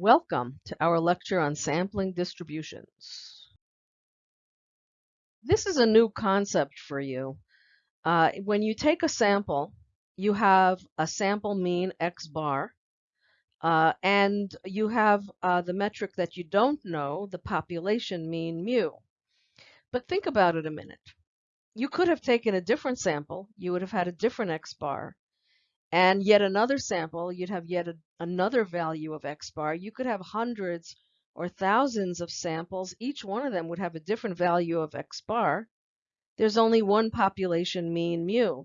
Welcome to our lecture on sampling distributions. This is a new concept for you. Uh, when you take a sample, you have a sample mean x bar, uh, and you have uh, the metric that you don't know, the population mean mu. But think about it a minute. You could have taken a different sample, you would have had a different x bar, and yet another sample, you'd have yet a, another value of x bar. You could have hundreds or thousands of samples. Each one of them would have a different value of x bar. There's only one population mean mu.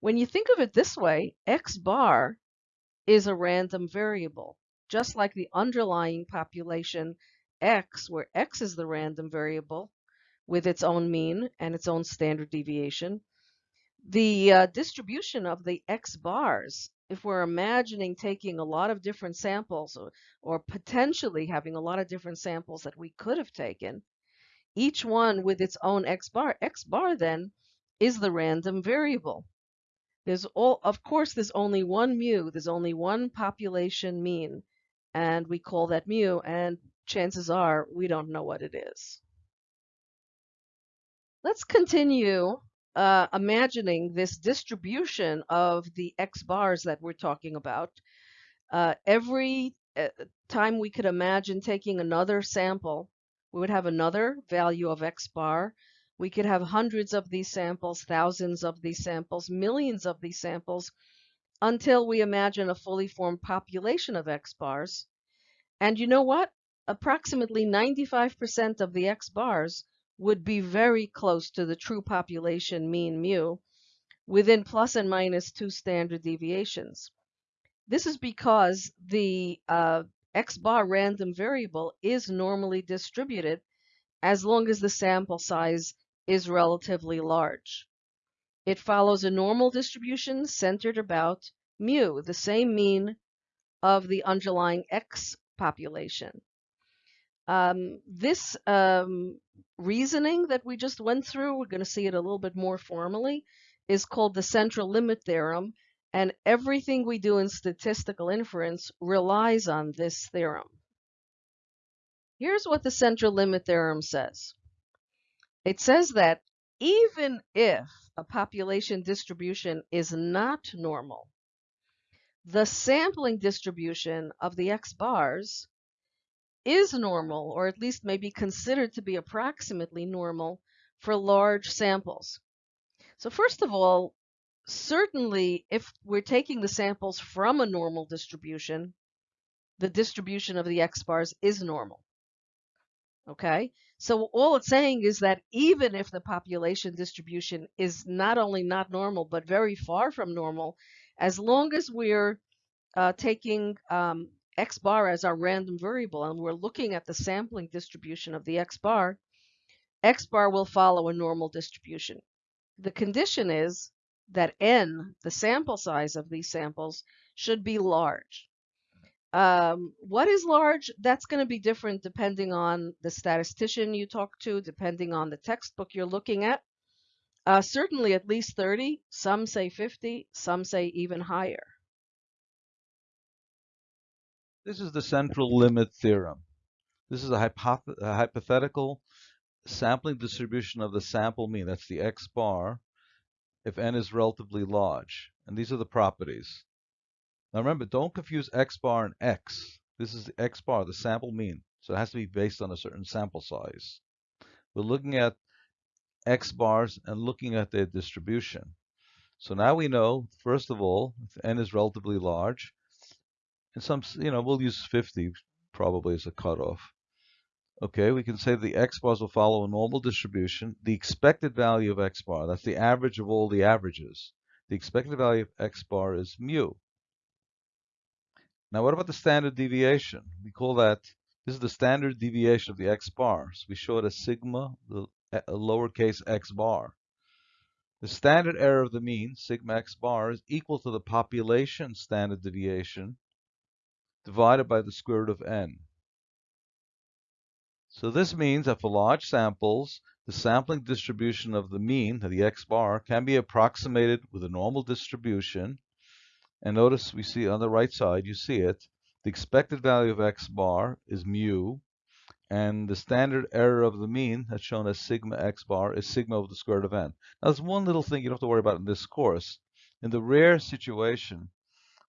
When you think of it this way, x bar is a random variable, just like the underlying population x, where x is the random variable with its own mean and its own standard deviation the uh, distribution of the X bars, if we're imagining taking a lot of different samples or, or potentially having a lot of different samples that we could have taken, each one with its own X bar, X bar then is the random variable. There's all, of course, there's only one mu, there's only one population mean, and we call that mu, and chances are we don't know what it is. Let's continue uh, imagining this distribution of the x bars that we're talking about, uh, every uh, time we could imagine taking another sample, we would have another value of x bar. We could have hundreds of these samples, thousands of these samples, millions of these samples, until we imagine a fully formed population of x bars. And you know what? Approximately 95% of the x bars would be very close to the true population mean mu within plus and minus two standard deviations. This is because the uh, x bar random variable is normally distributed as long as the sample size is relatively large. It follows a normal distribution centered about mu, the same mean of the underlying x population. Um, this um, reasoning that we just went through, we're going to see it a little bit more formally, is called the central limit theorem. And everything we do in statistical inference relies on this theorem. Here's what the central limit theorem says. It says that even if a population distribution is not normal, the sampling distribution of the x bars is normal, or at least may be considered to be approximately normal for large samples. So first of all, certainly if we're taking the samples from a normal distribution, the distribution of the x bars is normal. Okay, so all it's saying is that even if the population distribution is not only not normal, but very far from normal, as long as we're uh, taking um, x bar as our random variable and we're looking at the sampling distribution of the x bar, x bar will follow a normal distribution. The condition is that n, the sample size of these samples, should be large. Um, what is large? That's going to be different depending on the statistician you talk to, depending on the textbook you're looking at. Uh, certainly at least 30, some say 50, some say even higher. This is the central limit theorem. This is a, hypoth a hypothetical sampling distribution of the sample mean. That's the x bar if n is relatively large. And these are the properties. Now remember, don't confuse x bar and x. This is the x bar, the sample mean. So it has to be based on a certain sample size. We're looking at x bars and looking at their distribution. So now we know, first of all, if n is relatively large, and some, you know, we'll use 50 probably as a cutoff. Okay, we can say the x bars will follow a normal distribution. The expected value of x bar, that's the average of all the averages. The expected value of x bar is mu. Now what about the standard deviation? We call that, this is the standard deviation of the x bar. So we show it as sigma, the lowercase x bar. The standard error of the mean, sigma x bar, is equal to the population standard deviation divided by the square root of n. So this means that for large samples, the sampling distribution of the mean, the x bar, can be approximated with a normal distribution. And notice we see on the right side, you see it, The expected value of x bar is mu, and the standard error of the mean, that's shown as sigma x bar, is sigma over the square root of n. Now, there's one little thing you don't have to worry about in this course. In the rare situation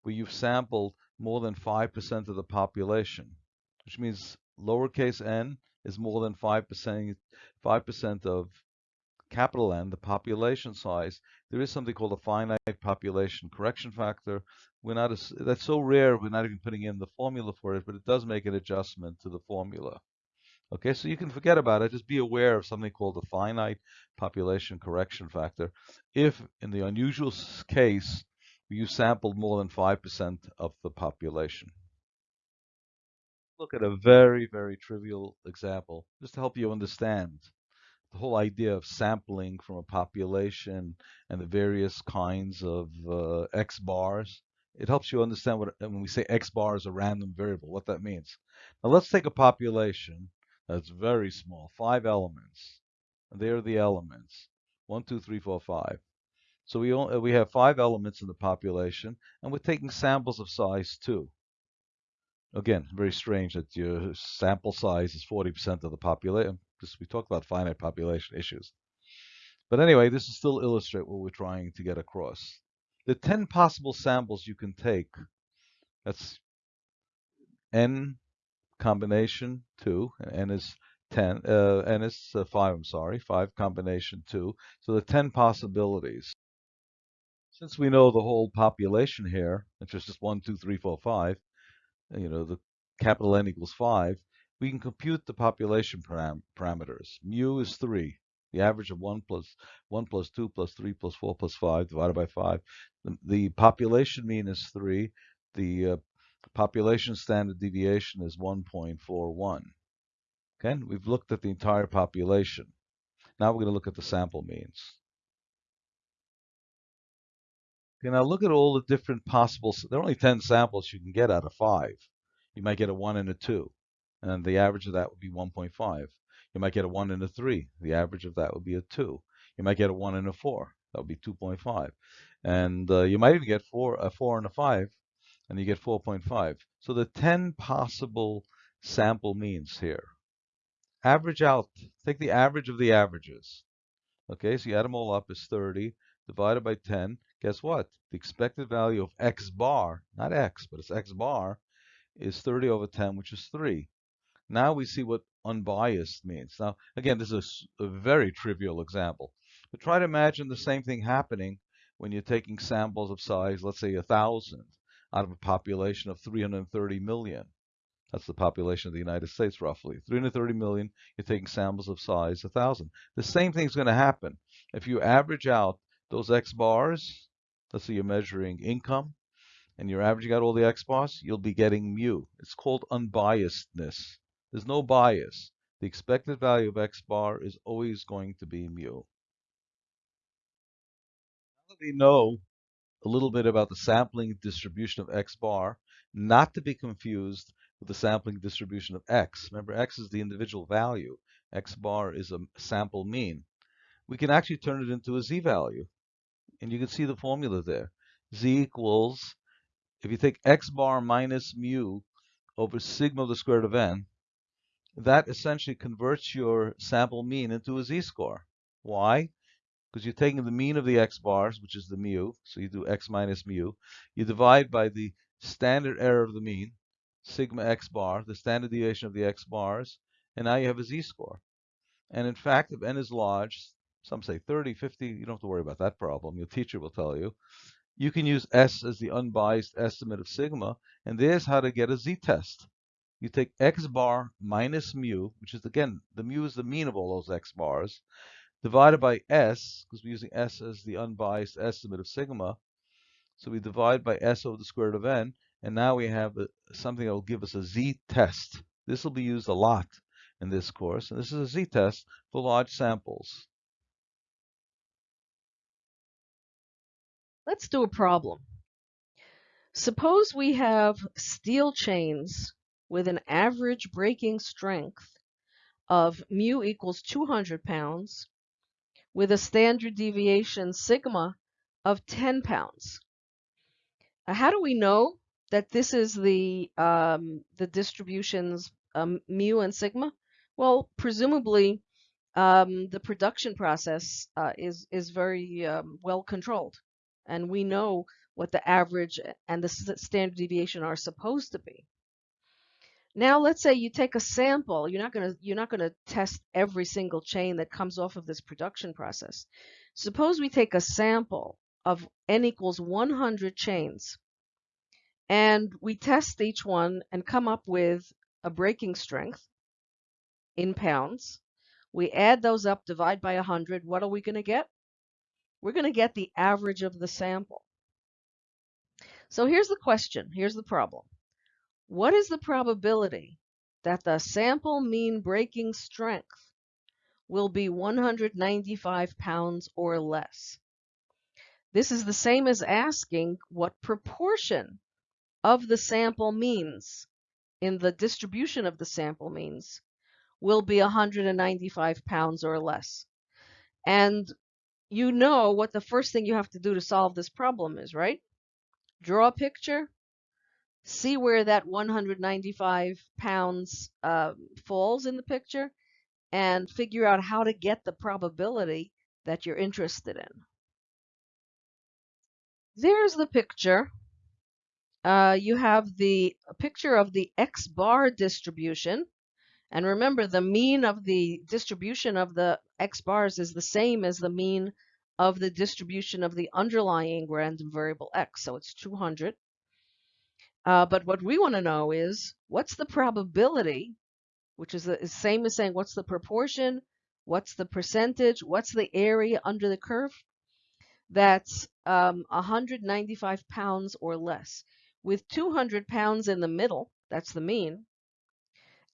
where you've sampled more than 5% of the population, which means lowercase n is more than 5%, 5% of capital N, the population size, there is something called a finite population correction factor. We're not as, that's so rare, we're not even putting in the formula for it, but it does make an adjustment to the formula. Okay, so you can forget about it. Just be aware of something called the finite population correction factor. If, in the unusual case, you sampled more than 5% of the population. Look at a very, very trivial example, just to help you understand the whole idea of sampling from a population and the various kinds of uh, X bars. It helps you understand what, when we say X bar is a random variable, what that means. Now let's take a population that's very small, five elements. And there are the elements, one, two, three, four, five. So we, only, we have five elements in the population, and we're taking samples of size two. Again, very strange that your sample size is 40% of the population we talked about finite population issues. But anyway, this is still illustrate what we're trying to get across. The 10 possible samples you can take, that's n combination 2, and n is 10, uh, n is uh, 5, I'm sorry, 5 combination 2. So the 10 possibilities. Since we know the whole population here, which is just 1, 2, 3, 4, 5, you know, the capital N equals 5, we can compute the population param parameters. Mu is 3, the average of 1 plus 1 plus 2 plus 3 plus 4 plus 5 divided by 5. The, the population mean is 3. The uh, population standard deviation is 1.41. Okay, we've looked at the entire population. Now we're going to look at the sample means. Okay, now look at all the different possible, there are only 10 samples you can get out of 5. You might get a 1 and a 2 and the average of that would be 1.5. You might get a 1 and a 3. The average of that would be a 2. You might get a 1 and a 4. That would be 2.5. And uh, you might even get four, a 4 and a 5, and you get 4.5. So the 10 possible sample means here. Average out. Take the average of the averages. Okay, so you add them all up is 30 divided by 10. Guess what? The expected value of x bar, not x, but it's x bar, is 30 over 10, which is 3. Now we see what unbiased means. Now, again, this is a, very trivial example. But try to imagine the same thing happening when you're taking samples of size, let's say a 1,000 out of a population of 330 million. That's the population of the United States, roughly. 330 million, you're taking samples of size 1,000. The same thing is going to happen. If you average out those X bars, let's say you're measuring income, and you're averaging out all the X bars, you'll be getting mu. It's called unbiasedness. There's no bias. The expected value of x bar is always going to be mu. Now that we know a little bit about the sampling distribution of x bar, not to be confused with the sampling distribution of x. Remember, x is the individual value. x bar is a sample mean. We can actually turn it into a z-value. And you can see the formula there. z equals, if you take x bar minus mu over sigma of the square root of n, that essentially converts your sample mean into a z-score. Why? Because you're taking the mean of the x bars, which is the mu, so you do x minus mu. You divide by the standard error of the mean, sigma x bar, the standard deviation of the x bars, and now you have a z-score. And in fact, if n is large, some say 30, 50, you don't have to worry about that problem. Your teacher will tell you. You can use S as the unbiased estimate of sigma, and there's how to get a z-test you take x bar minus mu, which is again, the mu is the mean of all those x bars, divided by s, because we're using s as the unbiased estimate of sigma. So we divide by s over the square root of n, and now we have a, something that will give us a z-test. This will be used a lot in this course, and this is a z-test for large samples. Let's do a problem. Suppose we have steel chains with an average breaking strength of mu equals 200 pounds with a standard deviation sigma of 10 pounds. how do we know that this is the um, the distributions um, mu and sigma? Well, presumably um, the production process uh, is is very um, well controlled, and we know what the average uh, and the standard deviation are supposed to be. Now let's say you take a sample. You're not going to you're not going to test every single chain that comes off of this production process. Suppose we take a sample of n equals 100 chains and we test each one and come up with a breaking strength in pounds. We add those up, divide by 100. What are we going to get? We're going to get the average of the sample. So here's the question. Here's the problem. What is the probability that the sample mean breaking strength will be 195 pounds or less? This is the same as asking what proportion of the sample means in the distribution of the sample means will be 195 pounds or less. And you know what the first thing you have to do to solve this problem is, right? Draw a picture, see where that 195 pounds uh, falls in the picture and figure out how to get the probability that you're interested in. There's the picture. Uh, you have the picture of the X bar distribution. And remember, the mean of the distribution of the X bars is the same as the mean of the distribution of the underlying random variable X. So it's 200. Uh, but what we want to know is what's the probability, which is the same as saying what's the proportion, what's the percentage, what's the area under the curve? That's um, 195 pounds or less. With 200 pounds in the middle, that's the mean,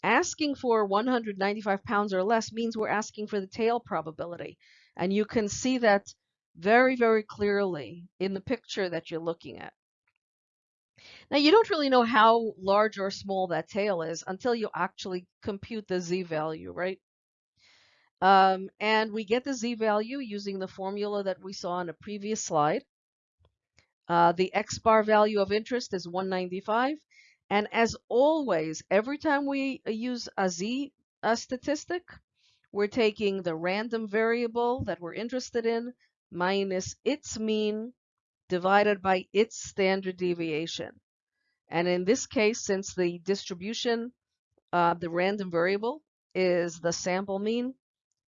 asking for 195 pounds or less means we're asking for the tail probability. And you can see that very, very clearly in the picture that you're looking at. Now you don't really know how large or small that tail is until you actually compute the z-value, right? Um, and we get the z-value using the formula that we saw on a previous slide. Uh, the x-bar value of interest is 195. And as always, every time we uh, use a z a statistic, we're taking the random variable that we're interested in minus its mean divided by its standard deviation. And in this case, since the distribution, uh, the random variable is the sample mean,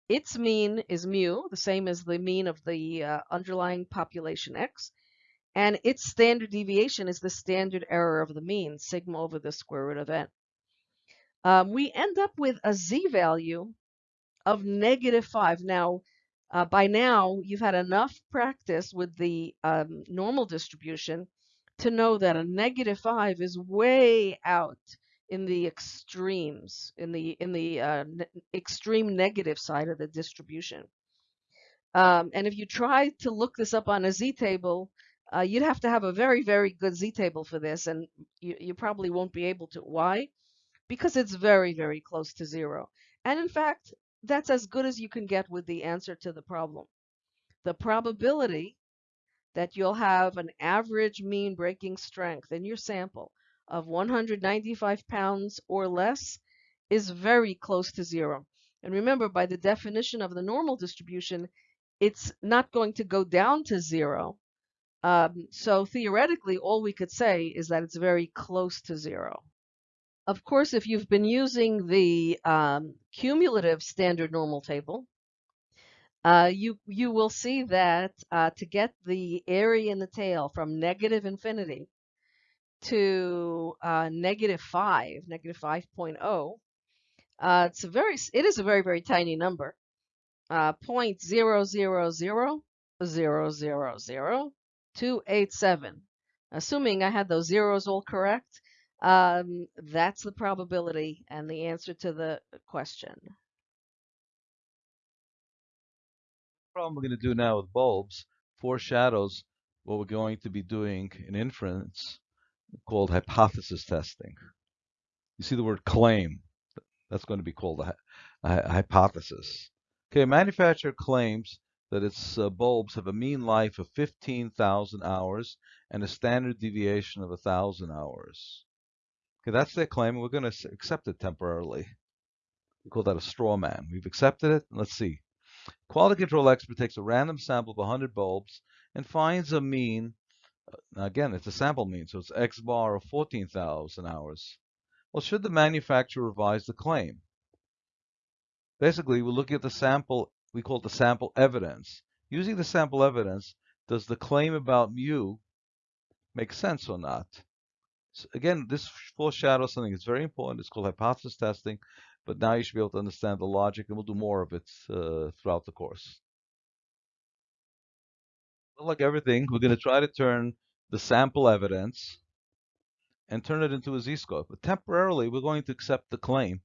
its mean is mu, the same as the mean of the uh, underlying population x, and its standard deviation is the standard error of the mean, sigma over the square root of n. Um, we end up with a z-value of negative 5. Now, uh, by now, you've had enough practice with the um, normal distribution to know that a negative 5 is way out in the extremes, in the in the uh, ne extreme negative side of the distribution. Um, and if you try to look this up on a z-table, uh, you'd have to have a very, very good z-table for this, and you, you probably won't be able to. Why? Because it's very, very close to zero. And in fact, that's as good as you can get with the answer to the problem. The probability that you'll have an average mean breaking strength in your sample of 195 pounds or less is very close to zero. And remember, by the definition of the normal distribution, it's not going to go down to zero. Um, so theoretically, all we could say is that it's very close to zero. Of course, if you've been using the um, cumulative standard normal table, uh, you you will see that uh, to get the area in the tail from negative infinity to uh, negative 5, negative 5.0, uh, it's a very it is a very very tiny number, uh, 0.000000287. Assuming I had those zeros all correct, um, that's the probability and the answer to the question. The problem we're going to do now with bulbs foreshadows what we're going to be doing in inference called hypothesis testing. You see the word claim. That's going to be called a, a hypothesis. Okay, a manufacturer claims that its uh, bulbs have a mean life of 15,000 hours and a standard deviation of 1,000 hours. Okay, that's their claim. We're going to accept it temporarily. We call that a straw man. We've accepted it. Let's see. Quality control expert takes a random sample of 100 bulbs and finds a mean. Now again, it's a sample mean, so it's X bar of 14,000 hours. Well, should the manufacturer revise the claim? Basically, we're looking at the sample, we call it the sample evidence. Using the sample evidence, does the claim about mu make sense or not? So again, this foreshadows something that's very important. It's called hypothesis testing, but now you should be able to understand the logic, and we'll do more of it uh, throughout the course. But like everything, we're going to try to turn the sample evidence and turn it into a z-score. But temporarily, we're going to accept the claim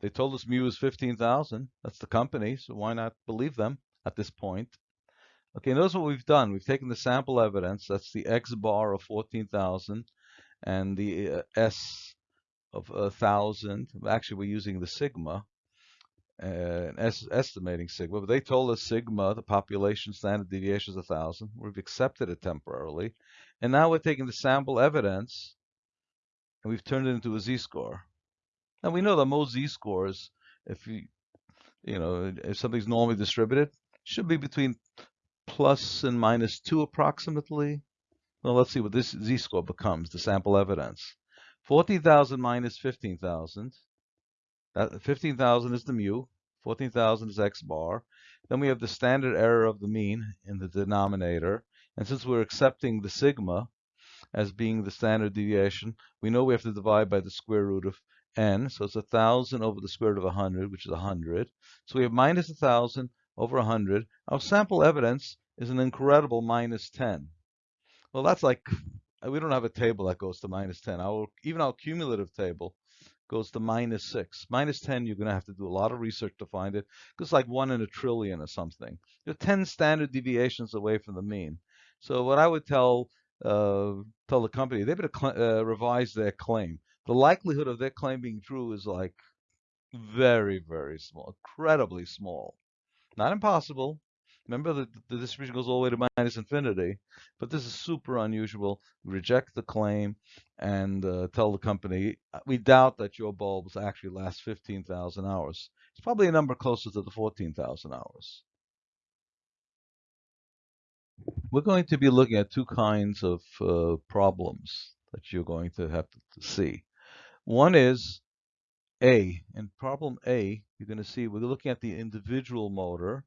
they told us mu is 15,000. That's the company, so why not believe them at this point? Okay, notice what we've done. We've taken the sample evidence, that's the X bar of 14,000 and the uh, S of 1,000. Actually, we're using the sigma, uh, es estimating sigma, but they told us sigma, the population standard deviation is 1,000. We've accepted it temporarily. And now we're taking the sample evidence and we've turned it into a z-score. And we know that most z-scores, if you, you know, if something's normally distributed, should be between plus and minus 2 approximately. Well, let's see what this z-score becomes, the sample evidence. 40,000 minus 15,000. That 15,000 is the mu. 14,000 is x bar. Then we have the standard error of the mean in the denominator. And since we're accepting the sigma as being the standard deviation, we know we have to divide by the square root of n, so it's a 1,000 over the square root of 100, which is 100. So we have minus 1,000 over 100. Our sample evidence is an incredible minus 10. Well, that's like, we don't have a table that goes to minus 10. Our, even our cumulative table goes to minus 6. Minus 10, you're going to have to do a lot of research to find it. It's like 1 in a trillion or something. You're 10 standard deviations away from the mean. So what I would tell uh, tell the company, they better uh, revise their claim the likelihood of their claim being true is like very, very small, incredibly small. Not impossible. Remember that the distribution goes all the way to minus infinity, but this is super unusual. Reject the claim and uh, tell the company, uh, we doubt that your bulbs actually last 15,000 hours. It's probably a number closer to the 14,000 hours. We're going to be looking at two kinds of uh, problems that you're going to have to see. One is A. In problem A, you're going to see we're looking at the individual motor.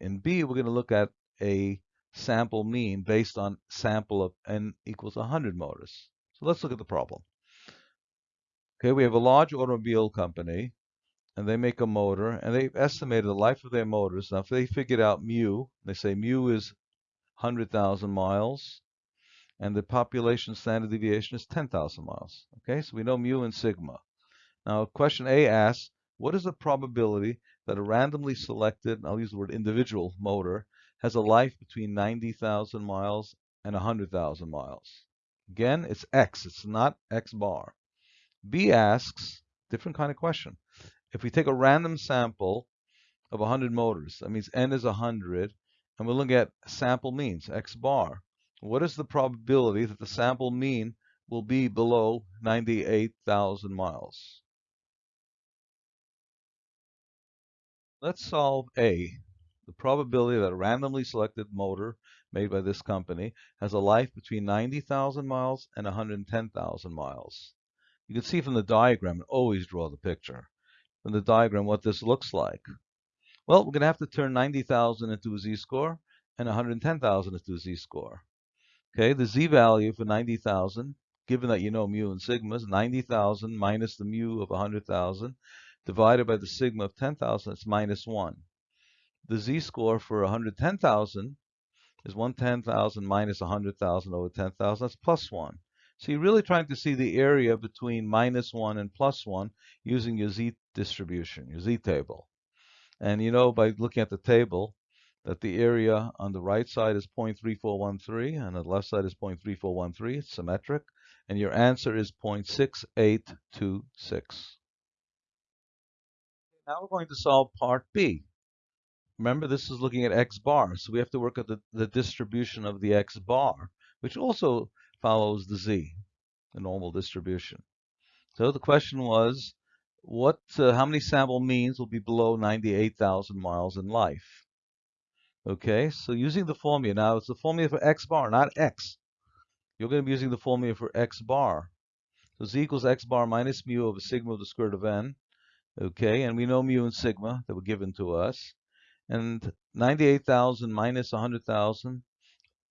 In B, we're going to look at a sample mean based on sample of n equals 100 motors. So let's look at the problem. Okay, we have a large automobile company, and they make a motor, and they've estimated the life of their motors. Now, if they figured out mu, they say mu is 100,000 miles, and the population standard deviation is 10,000 miles. Okay, so we know mu and sigma. Now, question A asks, what is the probability that a randomly selected, I'll use the word individual motor, has a life between 90,000 miles and 100,000 miles? Again, it's X, it's not X bar. B asks, different kind of question. If we take a random sample of 100 motors, that means N is 100, and we look at sample means, X bar what is the probability that the sample mean will be below 98,000 miles? Let's solve A. The probability that a randomly selected motor made by this company has a life between 90,000 miles and 110,000 miles. You can see from the diagram, and always draw the picture. From the diagram what this looks like. Well, we're going to have to turn 90,000 into a z-score and 110,000 into a z-score. Okay, the z-value for 90,000, given that you know mu and sigma, is 90,000 minus the mu of 100,000 divided by the sigma of 10,000, it's minus 1. The z-score for 110,000 is 110,000 minus 100,000 over 10,000, that's plus 1. So you're really trying to see the area between minus 1 and plus 1 using your z distribution, your z table. And you know by looking at the table, that the area on the right side is 0.3413 and the left side is 0.3413. It's symmetric. And your answer is 0.6826. Now we're going to solve part B. remember this is looking at x bar, so we have to work at the, the distribution of the x bar, which also follows the z, the normal distribution. So the question was, what, uh, how many sample means will be below 98,000 miles in life? Okay, so using the formula, now it's the formula for x bar, not x. You're going to be using the formula for x bar. So z equals x bar minus mu over sigma of the square root of n. Okay, and we know mu and sigma that were given to us. And 98,000 minus 100,000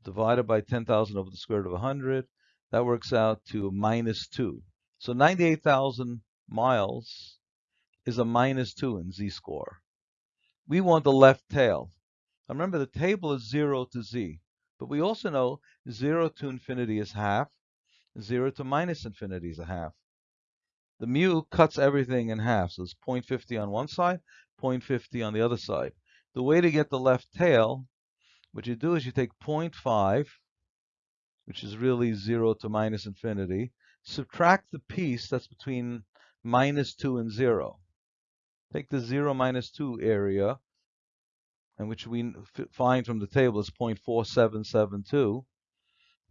divided by 10,000 over the square root of 100, that works out to minus 2. So 98,000 miles is a minus 2 in z-score. We want the left tail. Remember, the table is 0 to z, but we also know 0 to infinity is half, 0 to minus infinity is a half. The mu cuts everything in half, so it's 0.50 on one side, 0.50 on the other side. The way to get the left tail, what you do is you take 0.5, which is really 0 to minus infinity, subtract the piece that's between minus 2 and 0. Take the 0 minus 2 area, and which we find from the table is 0.4772.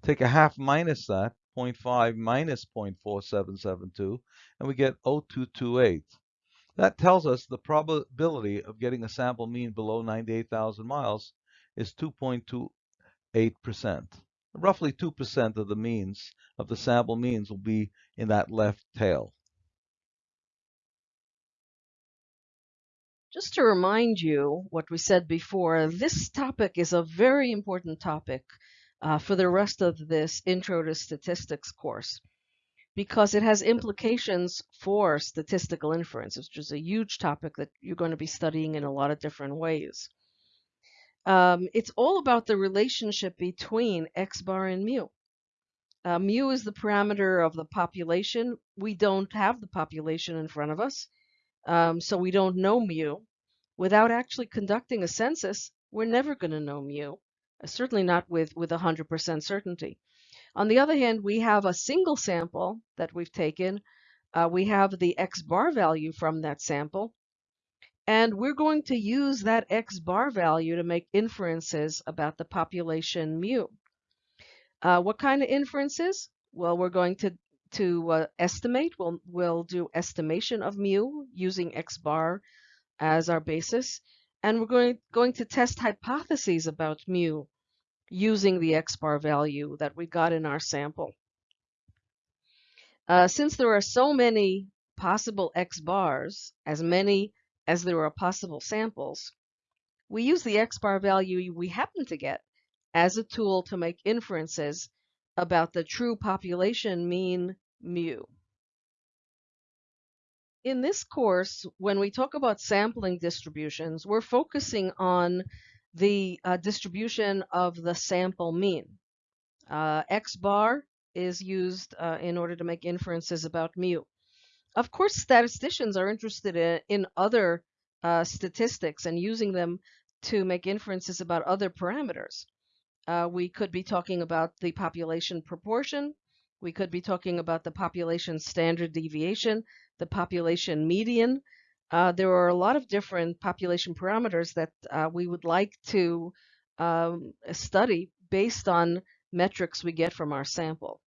Take a half minus that, 0.5 minus 0.4772, and we get 0228. That tells us the probability of getting a sample mean below 98,000 miles is 2.28% roughly 2% of the means of the sample means will be in that left tail. Just to remind you what we said before, this topic is a very important topic uh, for the rest of this Intro to Statistics course because it has implications for statistical inference, which is a huge topic that you're going to be studying in a lot of different ways. Um, it's all about the relationship between x bar and mu. Uh, mu is the parameter of the population. We don't have the population in front of us, um, so we don't know mu. Without actually conducting a census, we're never going to know mu, uh, certainly not with, with 100% certainty. On the other hand, we have a single sample that we've taken. Uh, we have the x bar value from that sample, and we're going to use that X bar value to make inferences about the population mu. Uh, what kind of inferences? Well, we're going to, to uh, estimate. We'll, we'll do estimation of mu using X bar as our basis. And we're going, going to test hypotheses about mu using the X bar value that we got in our sample. Uh, since there are so many possible X bars, as many as there are possible samples, we use the x-bar value we happen to get as a tool to make inferences about the true population mean mu. In this course, when we talk about sampling distributions, we're focusing on the uh, distribution of the sample mean. Uh, x bar is used uh, in order to make inferences about mu. Of course, statisticians are interested in, in other uh, statistics and using them to make inferences about other parameters. Uh, we could be talking about the population proportion. We could be talking about the population standard deviation, the population median. Uh, there are a lot of different population parameters that uh, we would like to um, study based on metrics we get from our sample.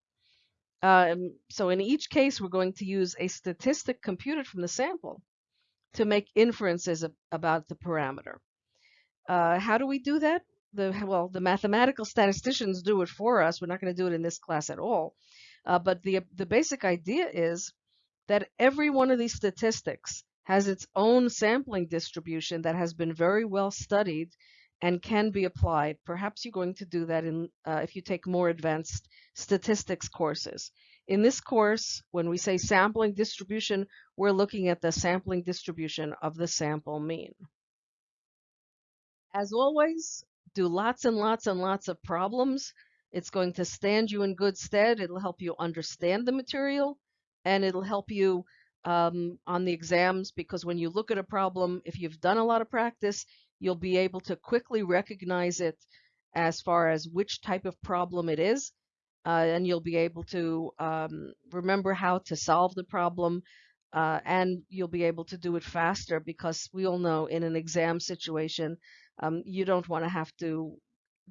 Um, so in each case, we're going to use a statistic computed from the sample to make inferences about the parameter. Uh, how do we do that? The, well, the mathematical statisticians do it for us. We're not going to do it in this class at all. Uh, but the, the basic idea is that every one of these statistics has its own sampling distribution that has been very well studied and can be applied. Perhaps you're going to do that in uh, if you take more advanced statistics courses. In this course, when we say sampling distribution, we're looking at the sampling distribution of the sample mean. As always, do lots and lots and lots of problems. It's going to stand you in good stead. It'll help you understand the material and it'll help you um, on the exams because when you look at a problem, if you've done a lot of practice, you'll be able to quickly recognize it as far as which type of problem it is. Uh, and you'll be able to um, remember how to solve the problem uh, and you'll be able to do it faster because we all know in an exam situation Um, you don't want to have to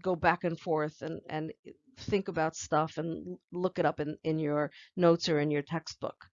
go back and forth and, and eh, think about stuff and look it up in, in your notes or in your textbook.